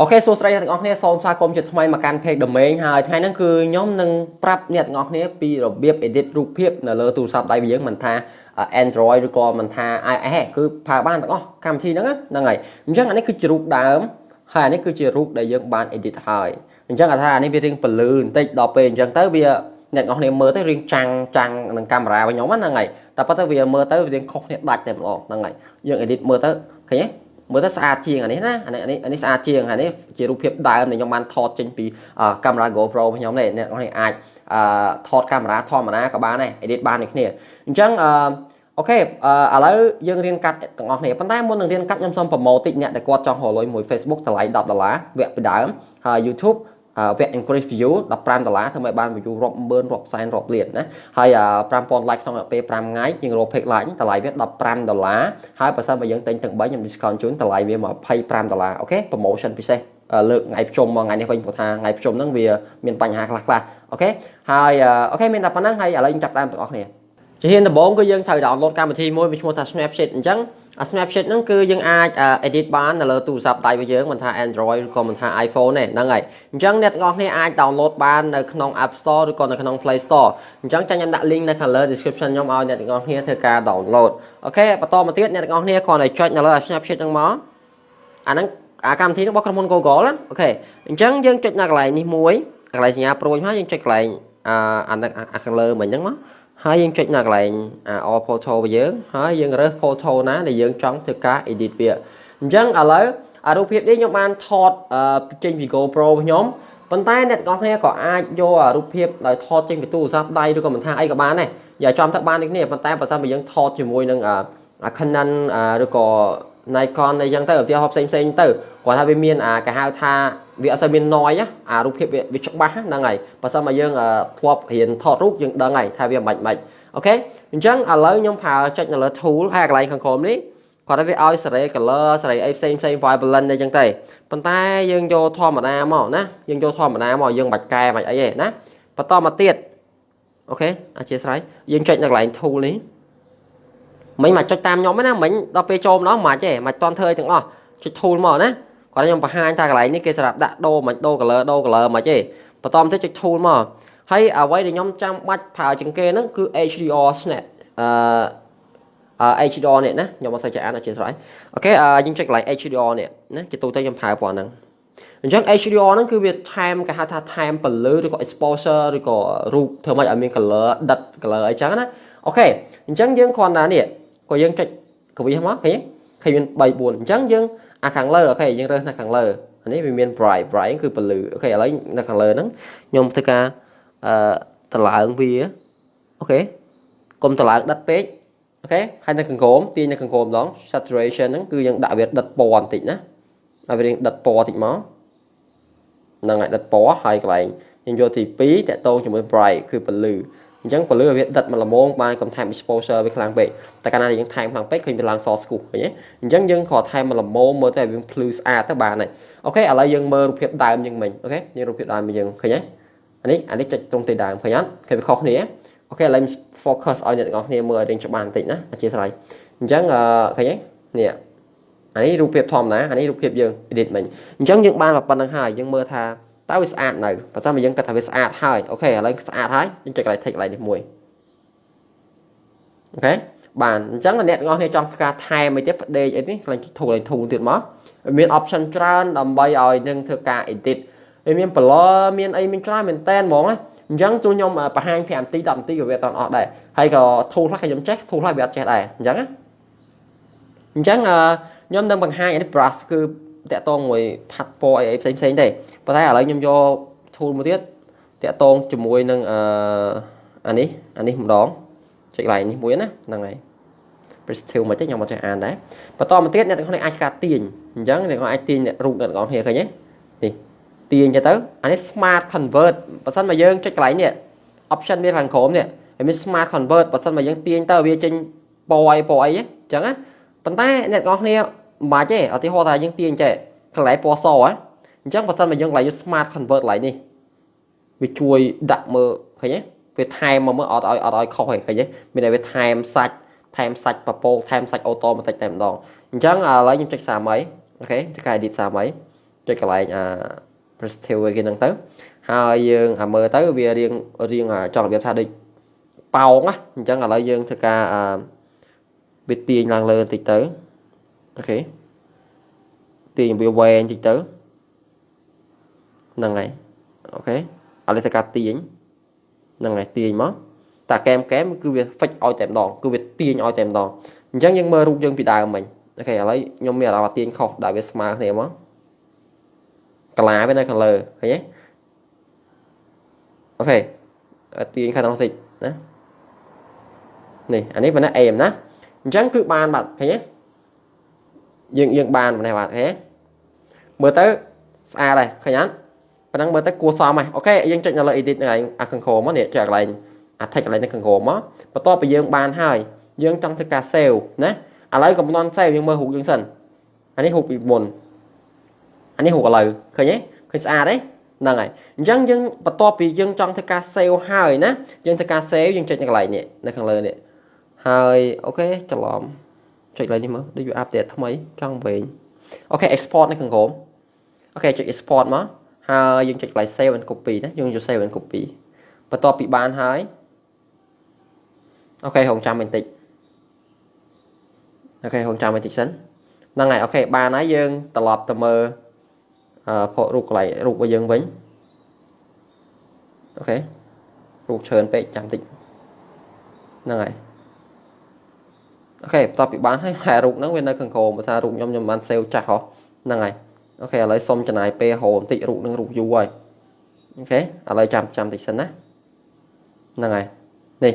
អូខេសួស្តីអ្នកទាំងអស់គ្នាសូមស្វាគមន៍ជាថ្មីមកកាន់ page domain ហើយថ្ងៃហ្នឹងគឺខ្ញុំនឹងប្រាប់អ្នកទាំងអស់គ្នាពីរបៀប edit រូបភាពនៅលើទូរស័ព្ទដៃយើងមិនថា Android ឬក៏មិនថា iOS គឺប្រើបានទាំងអស់កម្មវិធីហ្នឹងហ្នឹងហើយអញ្ចឹងអានេះគឺជារូបដើមហើយអានេះគឺជារូបដែលយើងបាន edit ហើយអញ្ចឹងគាត់ថាអានេះវារៀងពលឺបន្តិចដល់ពេលអញ្ចឹងទៅវាអ្នកនរគ្នាមើលទៅរៀងចាំងចាំងនឹងកាមេរ៉ារបស់ខ្ញុំហ្នឹងហើយតែប៉ុន្តែវាមើលទៅវារៀងខុសគ្នាដាច់តែម្ដងហ្នឹងហើយយើង edit មើលទៅឃើញទេ មើលទៅស្អាតជាងអានេះណាអានេះអានេះអានេះស្អាតជាងអានេះជារូបភាពដើមដែលខ្ញុំបានថតចេញពីកាមេរ៉ា GoPro របស់ខ្ញុំនេះអ្នកនរគ្នាអាចថតកាមេរ៉ាធម្មតាក៏បានដែរ edit បានដូចគ្នាអញ្ចឹងអឺអូខេឥឡូវយើងរៀនកាត់ទាំងអស់គ្នាប៉ុន្តែមុននឹងរៀនកាត់ខ្ញុំសូមប្រម៉ូទតិចអ្នកដែលគាត់ចង់រលុយមួយ Facebook តម្លៃ10ដុល្លារវគ្គពីដើមហើយ YouTube វគ្គ increase view 15ដុល្លារធ្វើឲ្យបាន view រាប់ម៉ឺនរាប់សែនរាប់លានណាហើយ5000 like ក្នុងរយៈពេល5ថ្ងៃយើងរក page like តម្លៃវា15ដុល្លារហើយបើសិនបើយើងទិញទាំង3ខ្ញុំ discount ជូនតម្លៃវា25ដុល្លារអូខេ promotion ពិសេសលើកថ្ងៃប្រជុំមកថ្ងៃនេះវិញព្រោះថាថ្ងៃប្រជុំហ្នឹងវាមានបញ្ហាខ្លះខ្លះអូខេហើយអូខេមានតែប៉ុណ្្នឹងហើយឥឡូវយើងចាប់ដើមទាំងអស់គ្នាជាជំហានដំបូងគឺយើងត្រូវ download កម្មវិធីមួយវាឈ្មោះថា Snapchat អញ្ចឹង Snapchat ហ្នឹងគឺយើងអាច edit បាននៅលើទូរស័ព្ទដៃរបស់យើងមិនថា Android ឬក៏មិនថា iPhone ទេហ្នឹងហើយអញ្ចឹងអ្នកទាំងអស់គ្នាអាច download បាននៅក្នុង App Store ឬក៏នៅក្នុង Play Store អញ្ចឹងចាញ់ខ្ញុំដាក់ link នៅខាងលើ description ខ្ញុំឲ្យអ្នកទាំងអស់គ្នាធ្វើការ download អូខេបន្តមកទៀតអ្នកទាំងអស់គ្នាគ្រាន់តែចុចនៅលើ Snapchat ហ្នឹងមកអាហ្នឹងអាកម្មវិធីរបស់ក្រុមហ៊ុន Google ណាអូខេអញ្ចឹងយើងចុចនៅកន្លែងនេះមួយកន្លែងសញ្ញាព្រួយមកយើងចុចកន្លែងអាអាហ្នឹងអាខាងលើមិញហ្នឹងមក ហើយយើងចុចនៅកន្លែង all photo របស់យើងហើយយើងរើស photo ណាដែលយើងចង់ធ្វើការ edit វាអញ្ចឹងឥឡូវអារូបភាពនេះខ្ញុំបានថតចេញពី GoPro ខ្ញុំប៉ុន្តែអ្នកទាំងអស់គ្នាក៏អាចយកអារូបភាពដោយថតចេញពីទូរស័ព្ទដៃឬក៏មិនថាអីក៏បានដែរយ៉ាចំទៅបានដូចគ្នាប៉ុន្តែបើសិនបើយើងថតជាមួយនឹងអា Canon ឬក៏ Nikon អីចឹងទៅឧទាហរណ៍ផ្សេងផ្សេងទៅគាត់ថាវាមានអាគេហៅថា វាអត់សូវមាន noise អារូបភាពវាច្បាស់ហ្នឹងហើយបើសិនមកយើងធ្លាប់រៀនថតរូបយើងដឹងហើយថាវាមិនមិនអូខេអញ្ចឹងឥឡូវខ្ញុំប្រើចុចនៅលើ tool ហើយកន្លែងខាងក្រោមនេះគាត់ថាវាឲ្យសេរី color សេរីអីផ្សេងផ្សេង vibrant អីចឹងទៅប៉ុន្តែយើងយកធម្មតាមកណាយើងយកធម្មតាមកយើងមិនបាច់កែមិនអីទេណាបន្តមកទៀតអូខេអធិស្ឋានយើងចុចនៅកន្លែង tool នេះមិញមកចុចតាមខ្ញុំណាមិញដល់ពេលចូលម្ដងមិនទេមិនតន់ធ្វើអីទាំងអស់ចុច tool មកណា គាត់ខ្ញុំបង្ហាញថាកន្លែងនេះគេសម្រាប់ដាក់ដូរមិនដូរ color ដូរ color មិនទេបន្តទៅចុច tool មកហើយអ្វីដែលខ្ញុំចាំបាច់ប្រើជាងគេហ្នឹងគឺ HDR snap អឺ HDR នេះណាខ្ញុំអត់សូវចេះអានអធិស្ឋានអូខេយើងចុចកន្លែង HDR នេះណាជាទូទៅខ្ញុំប្រើពណ៌ហ្នឹងអញ្ចឹង HDR ហ្នឹងគឺវាថែមគេហៅថាថែមពន្លឺឬក៏ exposure ឬក៏រូបធ្វើម៉េចឲ្យមាន color ដិត color អីចឹងណាអូខេអញ្ចឹងយើងគ្រាន់តែនេះក៏យើងចុចកវិសមកឃើញឃើញមាន3 4អញ្ចឹងយើង អាខាងលើអូខេយើងរើសនៅខាងលើអានេះវាមាន bright bright គឺពលឺអូខេឥឡូវនៅខាងលើហ្នឹងខ្ញុំធ្វើការអឺតម្លើងវាអូខេកុំតម្លើងដិតពេកអូខេហើយនៅខាងក្រោមទាញនៅខាងក្រោមម្ដង saturation ហ្នឹងគឺយើងដាក់វាដិតពណ៌បន្តិចណាឲ្យវាដិតពណ៌បន្តិចមកហ្នឹងហើយដិតពណ៌ហើយកន្លែងយើងយកទី2តកតងជាមួយ bright គឺពលឺ អញ្ចឹងពលឺវាដិតមកល្មមបានកុំថែម exposure វាខ្លាំងពេកតែកាលណាយើងថែមខ្លាំងពេកឃើញវាឡើងសស្គូឃើញទេអញ្ចឹងយើងគ្រាន់ថែមមកល្មមមើលទៅវាភ្លឺស្អាតទៅបានហើយអូខេឥឡូវយើងមើលរូបភាពដើមយើងមិញអូខេយើងរូបភាពដើមយើងឃើញទេអានេះអានេះចុចត្រង់ទីដើមឃើញអត់ឃើញវាខុសគ្នាអូខេឥឡូវ focus ឲ្យអ្នកទាំងអស់គ្នាមើលឲ្យរៀងច្បាស់បន្តិចណាអធិស្ឋានអញ្ចឹងឃើញទេនេះអានេះរូបភាពធម្មតាអានេះរូបភាពយើង edit មិញអញ្ចឹងយើងបានប៉ុណ្្នឹងហើយយើងមើលថា តើវាស្អាតនៅបើសិនមកយើងគិតថាវាស្អាតហើយអូខេឥឡូវស្អាតហើយយើងចុចកន្លែង take កន្លែងនេះមួយអូខេបានអញ្ចឹងអ្នកទាំងអស់គ្នាចង់ការថែមអីទៀតផ្ដេកអីនេះកន្លែងធូរកន្លែងធូរទៀតមកមាន option ច្រើនដើម្បីឲ្យនឹងធ្វើការ edit វាមាន blur មានអីមានច្រើនមែនតែនហ្មងណាអញ្ចឹងទូខ្ញុំបង្ហាញ5នាទី10នាទីក៏វាអត់អស់ដែរហើយក៏ធូរខ្លះខ្ញុំចេះធូរខ្លះវាអត់ចេះដែរអញ្ចឹងណាអញ្ចឹងខ្ញុំនឹងបង្ហាញនេះ brush គឺ តាក់ទងមួយផាត់ពណ៌អីផ្សេងផ្សេងទេប៉ុន្តែឥឡូវខ្ញុំយក tool មួយទៀតតាក់ទងជាមួយនឹងអឺអានេះអានេះម្ដងចុចកន្លែងនេះមួយណាហ្នឹងហើយ prestige មកទេខ្ញុំអត់ចេះអានដែរបន្តមកទៀតអ្នកទាំងនេះអាចការទាញអញ្ចឹងអ្នកអាចទាញរូបអ្នកទាំងគ្នាឃើញទេនេះទាញទៅទៅអានេះ smart convert បើសិនមកយើងចុចកន្លែងនេះ option វាខាងក្រោមនេះហើយមាន smart convert បើសិនមកយើងទាញទៅវាចេញពណ៌អីពណ៌អីអញ្ចឹងណាប៉ុន្តែអ្នកទាំងគ្នា មិនបាច់ទេឧទាហរណ៍ថាយើងទាញចេះកន្លែងពណ៌សហ៎អញ្ចឹងបើសិនមកយើងកន្លែង smart convert កន្លែងនេះវាជួយដាក់មើលឃើញទេវាថែមមកមើលអត់ឲ្យអត់ឲ្យខុសទេឃើញទេមានតែវាថែមសាច់ថែមសាច់ប្រពោថែមសាច់អូតូម៉ាទិកតែម្ដងអញ្ចឹងឥឡូវខ្ញុំចុចសាមីអូខេចុចការ edit សាមីចុចកន្លែងអា presentation គេហ្នឹងទៅហើយយើងអាមើលទៅវារៀងរៀងចង់របៀបថាដូចប៉ោងណាអញ្ចឹងឥឡូវយើងធ្វើការអាវាទាញឡើងលើបន្តិចទៅ អូខេទាញវាវែងបន្តិចទៅហ្នឹងហើយអូខេឥឡូវធ្វើការទាញហ្នឹងហើយទាញមកតាកែមកែមគឺវាហ្វិចឲ្យតែម្ដងគឺវាទាញឲ្យតែម្ដងអញ្ចឹងយើងមើលរូបយើងពីដើមមិញអូខេឥឡូវខ្ញុំមានអារម្មណ៍ថាទាញខុសដែលវាស្មើគ្នាមកកលាវានៅខាងលើឃើញទេអូខេទាញខាងក្នុងតិចណានេះអានេះប៉ុណ្ណាអេមណាអញ្ចឹងគឺបានបាត់ឃើញទេ យើងយើងបានប៉ុណ្ណេះបាទឃើញទេមើលទៅស្អាតហើយឃើញអត់ប៉ុណ្ណឹងមើលទៅគួរសមហើយអូខេយើងចុចនៅលើ edit នៅឯអាខាងក្រោមមកនេះចុចកន្លែងអា text កន្លែងនេះខាងក្រោមមកបន្ទាប់ពីយើងបានហើយយើងចង់ធ្វើការ save ណាឥឡូវកំណត់ save យើងមើលរូបយើងសិនអានេះរូបពីមុនអានេះរូបឥឡូវឃើញទេឃើញស្អាតទេហ្នឹងហើយអញ្ចឹងយើងបន្ទាប់ពីយើងចង់ធ្វើការ save ហើយណាយើងធ្វើការ save យើងចុចនៅកន្លែងនេះនៅខាងលើនេះហើយអូខេច្រឡំ ចុចកន្លែងនេះមើលដូចវា update ថ្មីចង់វិញអូខេ export នៅខាងក្រោមអូខេចុច export មកហើយយើងចុចកន្លែង save and copy ណាយើងយក save and copy បន្ទាប់ពីបានហើយអូខេរងចាំបន្តិចអូខេរងចាំបន្តិចសិនហ្នឹងហើយអូខេបានហើយយើងត្រឡប់ទៅមើលអឺផរូបកន្លែងរូបរបស់យើងវិញអូខេរូបច្រើនពេកចាំតិចហ្នឹងហើយ អូខេបន្ទាប់ពីបានហើយហើយរូបហ្នឹងវានៅខាងក្រោមបើថារូបខ្ញុំខ្ញុំបាន save ចាស់ហ៎ហ្នឹងហើយអូខេឥឡូវសុំចំណាយពេលហៅបន្តិចរូបនឹងរូបយូរហើយអូខេឥឡូវចាំចាំតិចសិនណាហ្នឹងហើយនេះ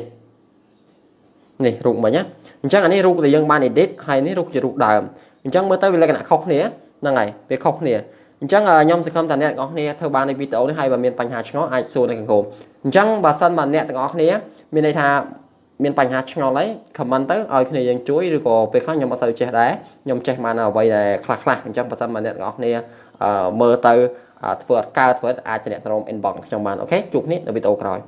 នេះរូបមិញណាអញ្ចឹងអានេះរូបដែលយើងបាន edit ហើយនេះរូបជារូបដើមអញ្ចឹងមើលទៅវាលក្ខណៈខុសគ្នាហ្នឹងហើយវាខុសគ្នាអញ្ចឹងខ្ញុំសង្ឃឹមថាអ្នកទាំងអស់គ្នាធ្វើបានในវីដេអូនេះហើយបើមានបញ្ហាឆ្ងល់អាចសួរនៅខាងក្រោមអញ្ចឹងបើសិនបើអ្នកទាំងអស់គ្នាមានន័យថា មានបញ្ហាឆ្ងល់អី comment ទៅឲ្យគ្នាយើងជួយឬក៏ពេលខ្លះខ្ញុំអត់សូវចេះដែរខ្ញុំចេះបានអ្វីដែលខ្លះខ្លះអញ្ចឹងបើសិនមកអ្នកទាំងអស់គ្នាមើលទៅធ្វើអត់កើតធ្វើអាចតំណ inbox ខ្ញុំបានអូខេជួបគ្នានៅវីដេអូក្រោយ